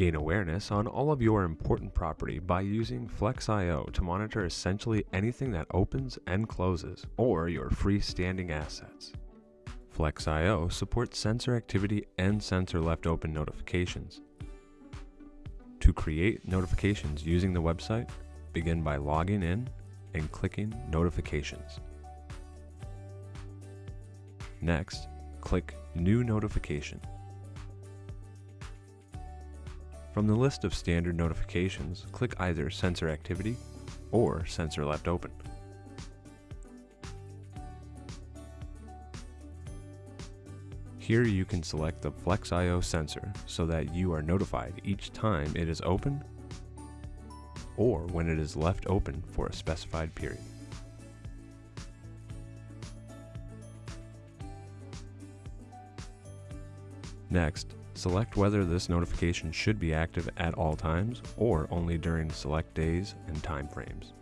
Gain awareness on all of your important property by using Flex.io to monitor essentially anything that opens and closes, or your freestanding assets. Flex.io supports sensor activity and sensor left open notifications. To create notifications using the website, begin by logging in and clicking Notifications. Next, click New Notification. From the list of standard notifications, click either Sensor Activity or Sensor Left Open. Here you can select the Flex.io sensor so that you are notified each time it is open or when it is left open for a specified period. Next, select whether this notification should be active at all times or only during select days and time frames.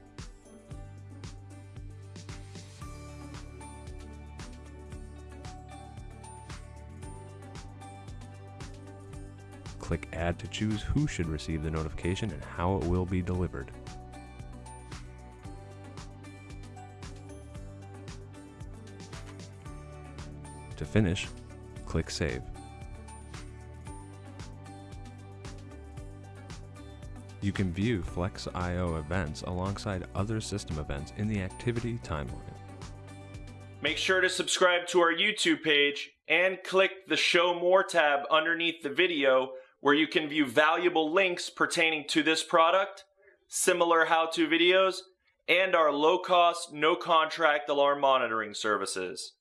Click Add to choose who should receive the notification and how it will be delivered. To finish, click Save. You can view Flex.io events alongside other system events in the activity timeline. Make sure to subscribe to our YouTube page and click the Show More tab underneath the video where you can view valuable links pertaining to this product, similar how-to videos, and our low-cost, no-contract alarm monitoring services.